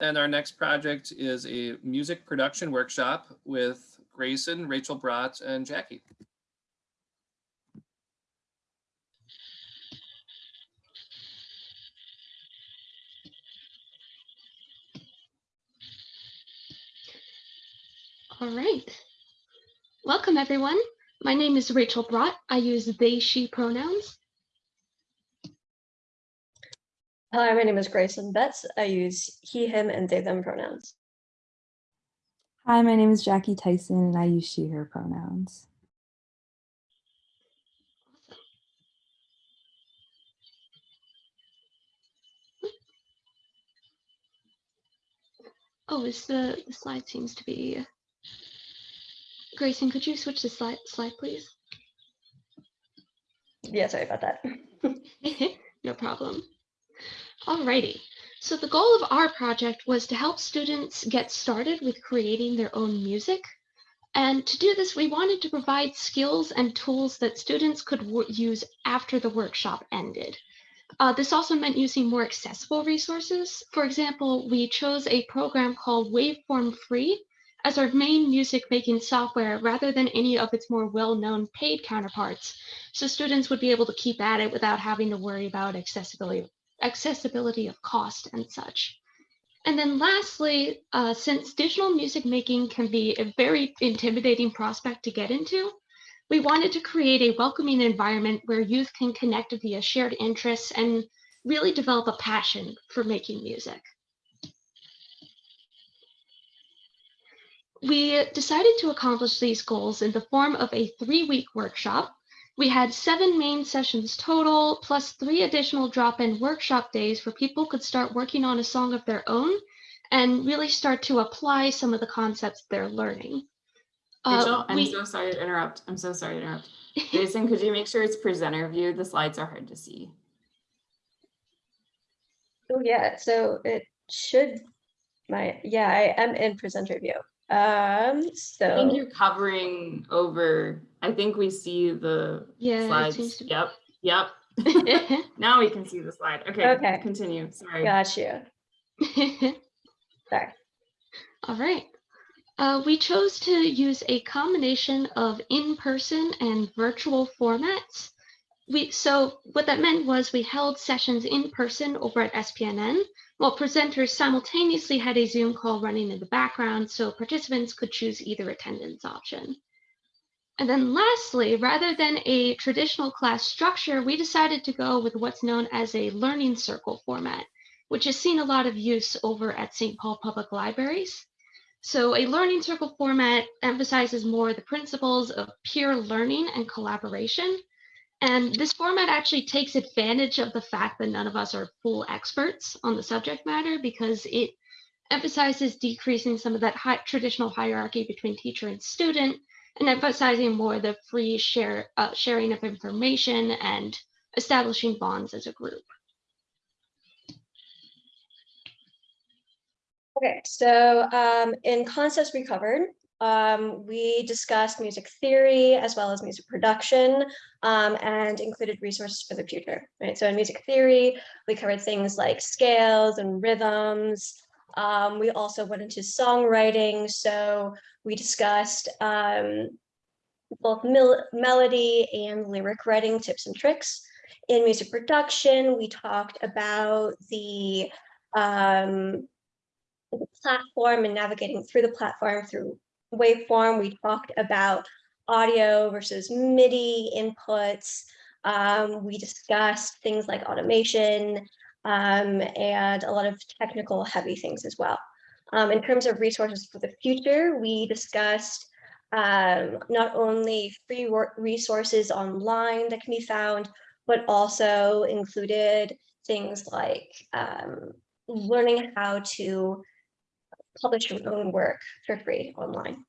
And our next project is a music production workshop with Grayson, Rachel Brott, and Jackie. All right. Welcome, everyone. My name is Rachel Brott. I use they, she pronouns. Hi, my name is Grayson Betts. I use he, him, and they, them pronouns. Hi, my name is Jackie Tyson and I use she, her pronouns. Oh, is the, the slide seems to be. Grayson, could you switch the slide, slide please? Yeah, sorry about that. no problem. Alrighty. So the goal of our project was to help students get started with creating their own music. And to do this, we wanted to provide skills and tools that students could use after the workshop ended. Uh, this also meant using more accessible resources. For example, we chose a program called Waveform Free as our main music making software rather than any of its more well-known paid counterparts. So students would be able to keep at it without having to worry about accessibility, accessibility of cost and such. And then lastly, uh, since digital music making can be a very intimidating prospect to get into, we wanted to create a welcoming environment where youth can connect via shared interests and really develop a passion for making music. We decided to accomplish these goals in the form of a three-week workshop. We had seven main sessions total, plus three additional drop-in workshop days where people could start working on a song of their own and really start to apply some of the concepts they're learning. Rachel, Uh, I'm we- so sorry to interrupt. I'm so sorry to interrupt. Grayson, could you make sure it's presenter view? The slides are hard to see. Oh, yeah, so it should, my, yeah, I am in presenter view. Um, I think you're covering over, I think we see the Yeah, slides. Yep, yep. Now we can see the slide. Okay, Okay. continue. Sorry. got you. Sorry. All right. Uh, we chose to use a combination of in-person and virtual formats. We, so what that meant was we held sessions in person over at SPNN, while presenters simultaneously had a Zoom call running in the background so participants could choose either attendance option. And then lastly, rather than a traditional class structure, we decided to go with what's known as a learning circle format, which has seen a lot of use over at St. Paul Public Libraries. So a learning circle format emphasizes more the principles of peer learning and collaboration. And this format actually takes advantage of the fact that none of us are full experts on the subject matter because it emphasizes decreasing some of that high, traditional hierarchy between teacher and student and emphasizing more the free share, uh, sharing of information and establishing bonds as a group. Okay, so um, in concepts we covered, um, we discussed music theory as well as music production um, and included resources for the future, right? So in music theory, we covered things like scales and rhythms. Um, we also went into songwriting. So we discussed um, both mel melody and lyric writing tips and tricks. In music production, we talked about the um, the platform and navigating through the platform through waveform. We talked about audio versus MIDI inputs. Um, we discussed things like automation um, and a lot of technical heavy things as well. Um, in terms of resources for the future, we discussed um, not only free resources online that can be found, but also included things like um, learning how to publish your own work for free online.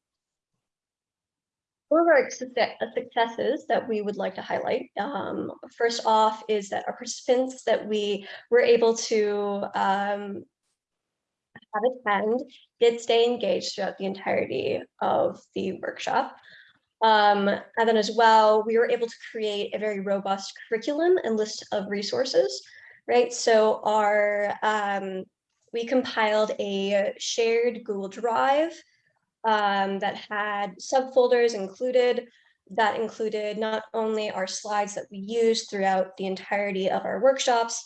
One of our successes that we would like to highlight, um, first off, is that our participants that we were able to um, have attend did stay engaged throughout the entirety of the workshop. Um, and then as well, we were able to create a very robust curriculum and list of resources, right? So our um, we compiled a shared Google Drive um, that had subfolders included that included not only our slides that we used throughout the entirety of our workshops,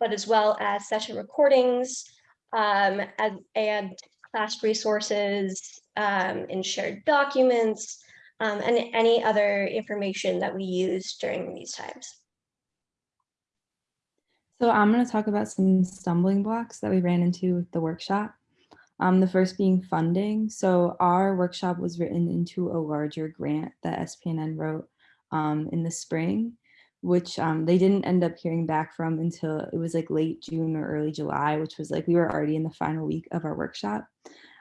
but as well as session recordings um, and, and class resources um, and shared documents um, and any other information that we use during these times. So I'm going to talk about some stumbling blocks that we ran into with the workshop. Um, the first being funding. So our workshop was written into a larger grant that SPNN wrote um, in the spring, which um, they didn't end up hearing back from until it was like late June or early July, which was like we were already in the final week of our workshop.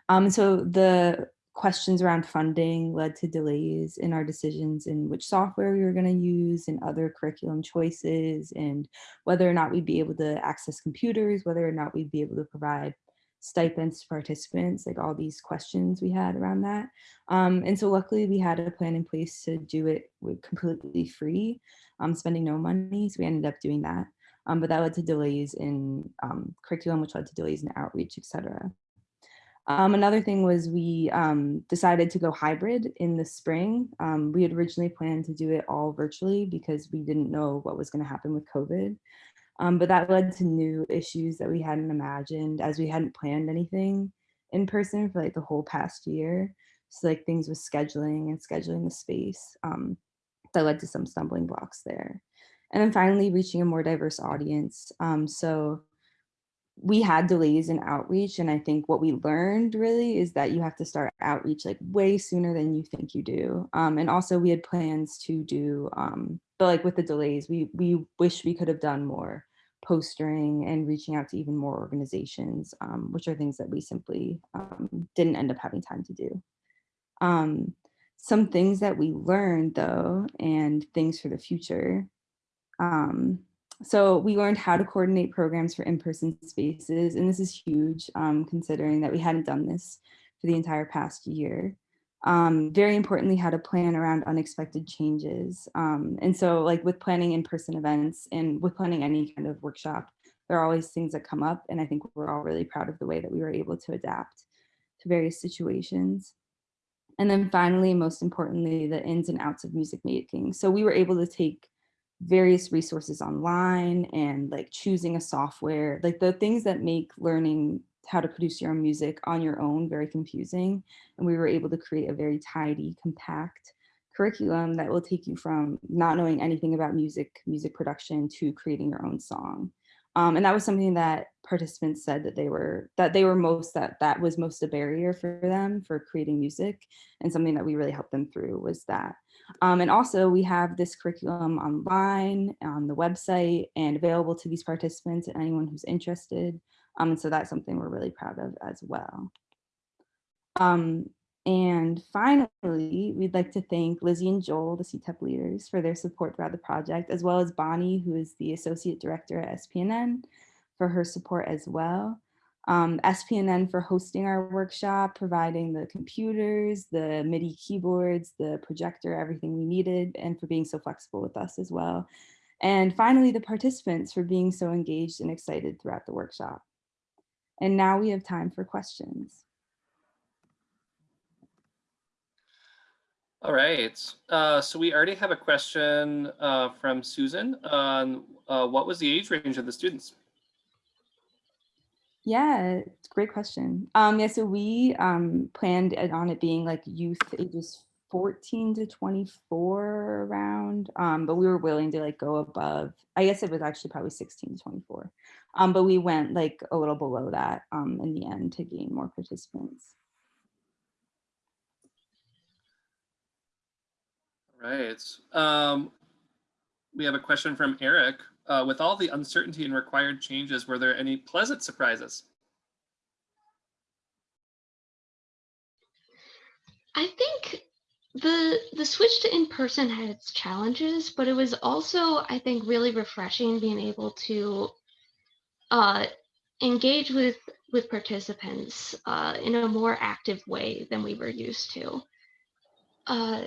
Um, so the questions around funding led to delays in our decisions in which software we were going to use and other curriculum choices and whether or not we'd be able to access computers, whether or not we'd be able to provide stipends to participants, like all these questions we had around that. Um, and so luckily we had a plan in place to do it completely free, um, spending no money. So we ended up doing that. Um, but that led to delays in um, curriculum, which led to delays in outreach, et cetera. Um, another thing was we um, decided to go hybrid in the spring. Um, we had originally planned to do it all virtually because we didn't know what was going to happen with COVID. Um, but that led to new issues that we hadn't imagined as we hadn't planned anything in person for like the whole past year. So like things with scheduling and scheduling the space um, that led to some stumbling blocks there. And then finally reaching a more diverse audience. Um, so we had delays in outreach and i think what we learned really is that you have to start outreach like way sooner than you think you do um, and also we had plans to do um, but like with the delays we we wish we could have done more postering and reaching out to even more organizations um, which are things that we simply um, didn't end up having time to do. Um, some things that we learned though and things for the future um, so we learned how to coordinate programs for in-person spaces, and this is huge um, considering that we hadn't done this for the entire past year. Um, very importantly, how to plan around unexpected changes. Um, and so like with planning in-person events and with planning any kind of workshop, there are always things that come up. And I think we're all really proud of the way that we were able to adapt to various situations. And then finally, most importantly, the ins and outs of music making. So we were able to take various resources online and like choosing a software, like the things that make learning how to produce your own music on your own very confusing. And we were able to create a very tidy, compact curriculum that will take you from not knowing anything about music, music production to creating your own song. Um, and that was something that participants said that they were that they were most that that was most a barrier for them for creating music and something that we really helped them through was that um, and also we have this curriculum online on the website and available to these participants and anyone who's interested. Um, and so that's something we're really proud of as well. Um, and finally, we'd like to thank Lizzie and Joel, the CTEP leaders, for their support throughout the project, as well as Bonnie, who is the Associate Director at SPNN, for her support as well um, SPNN for hosting our workshop, providing the computers, the MIDI keyboards, the projector, everything we needed, and for being so flexible with us as well. And finally, the participants for being so engaged and excited throughout the workshop. And now we have time for questions. All right, uh, so we already have a question uh, from Susan on uh, what was the age range of the students? Yeah, great question. Um, yeah, so we um, planned on it being like youth ages 14 to 24 around, um, but we were willing to like go above. I guess it was actually probably 16 to 24, um, but we went like a little below that um, in the end to gain more participants. Right. Um, we have a question from Eric. Uh, with all the uncertainty and required changes, were there any pleasant surprises? I think the the switch to in-person had its challenges, but it was also, I think, really refreshing being able to uh, engage with with participants uh, in a more active way than we were used to. Uh,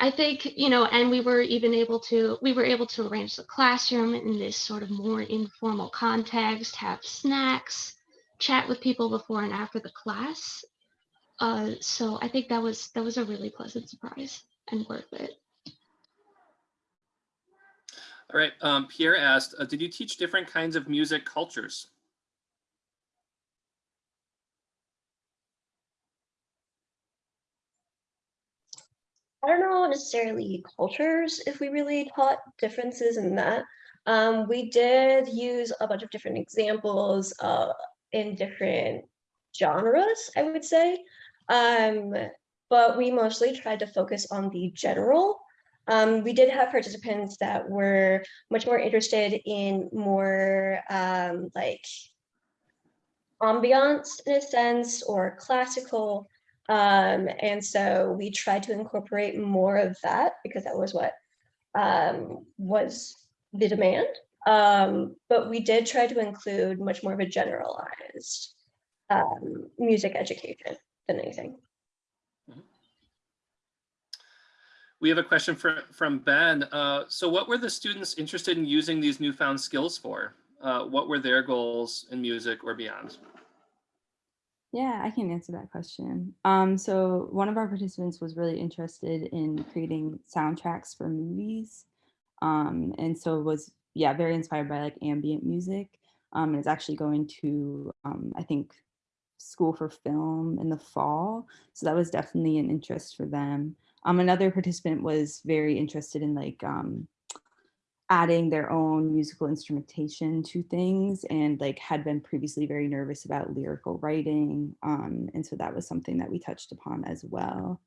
I think, you know, and we were even able to, we were able to arrange the classroom in this sort of more informal context, have snacks, chat with people before and after the class. Uh, so I think that was that was a really pleasant surprise and worth it. All right, um, Pierre asked, uh, did you teach different kinds of music cultures? I don't know necessarily cultures if we really taught differences in that. Um, we did use a bunch of different examples uh, in different genres, I would say. Um, but we mostly tried to focus on the general. Um, we did have participants that were much more interested in more um, like ambiance in a sense or classical um, and so we tried to incorporate more of that because that was what um, was the demand. Um, but we did try to include much more of a generalized um, music education than anything. We have a question for, from Ben. Uh, so what were the students interested in using these newfound skills for? Uh, what were their goals in music or beyond? Yeah, I can answer that question. Um, so one of our participants was really interested in creating soundtracks for movies. Um, and so was, yeah, very inspired by like ambient music. Um, and is actually going to, um, I think, school for film in the fall. So that was definitely an interest for them. Um, another participant was very interested in like um, adding their own musical instrumentation to things and like had been previously very nervous about lyrical writing. Um, and so that was something that we touched upon as well.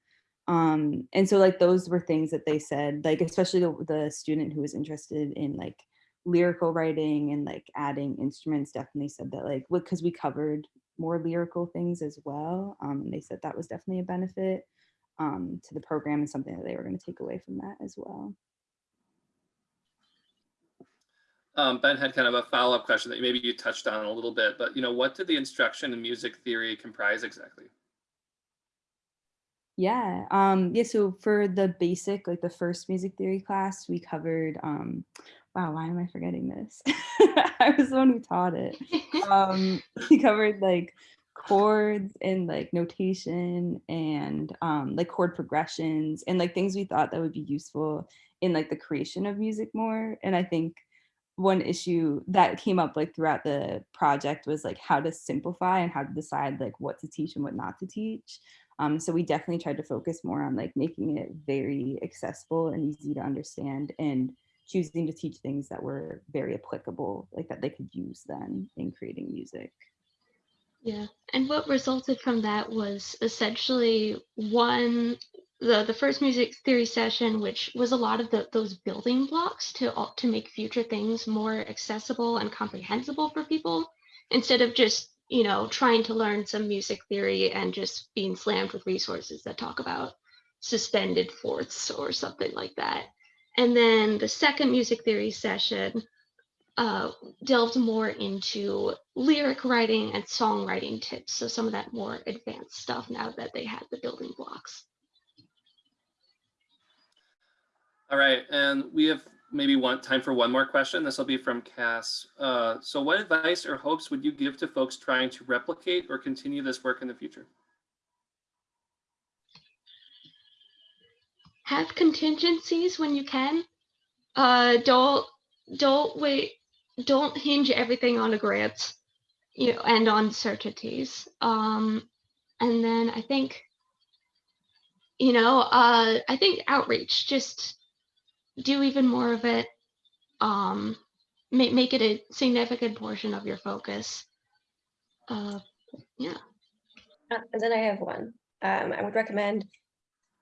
Um, and so like those were things that they said, like especially the, the student who was interested in like lyrical writing and like adding instruments definitely said that like because we covered more lyrical things as well. Um, and they said that was definitely a benefit um, to the program and something that they were going to take away from that as well. Um, ben had kind of a follow-up question that maybe you touched on a little bit, but you know, what did the instruction in music theory comprise exactly? Yeah, um, yeah, so for the basic, like the first music theory class, we covered, um, wow, why am I forgetting this? I was the one who taught it. Um, we covered like chords and like notation and um, like chord progressions and like things we thought that would be useful in like the creation of music more. And I think one issue that came up like throughout the project was like how to simplify and how to decide like what to teach and what not to teach. Um, so we definitely tried to focus more on like making it very accessible and easy to understand and choosing to teach things that were very applicable, like that they could use then in creating music. Yeah, and what resulted from that was essentially one the the first music theory session, which was a lot of the, those building blocks to to make future things more accessible and comprehensible for people, instead of just you know trying to learn some music theory and just being slammed with resources that talk about suspended fourths or something like that. And then the second music theory session uh, delved more into lyric writing and songwriting tips. So some of that more advanced stuff now that they had the building blocks. All right, and we have maybe one time for one more question. This will be from Cass. Uh, so what advice or hopes would you give to folks trying to replicate or continue this work in the future? Have contingencies when you can. Uh, don't don't wait. Don't hinge everything on a grant, you know, and on certainties. Um, and then I think, you know, uh, I think outreach. Just do even more of it. Um, make make it a significant portion of your focus. Uh, yeah. Uh, and then I have one. Um, I would recommend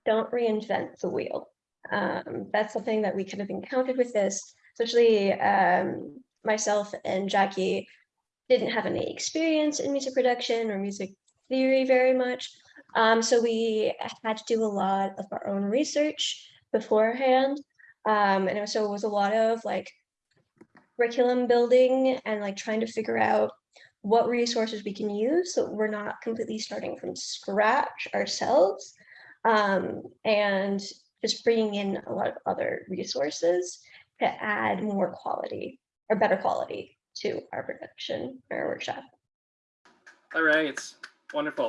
don't reinvent the wheel. Um, that's something that we kind of encountered with this, especially um, myself and Jackie didn't have any experience in music production or music theory very much. Um, so we had to do a lot of our own research beforehand. Um, and so it was a lot of like curriculum building and like trying to figure out what resources we can use so we're not completely starting from scratch ourselves um, and just bringing in a lot of other resources to add more quality or better quality to our production, our workshop. All right, wonderful.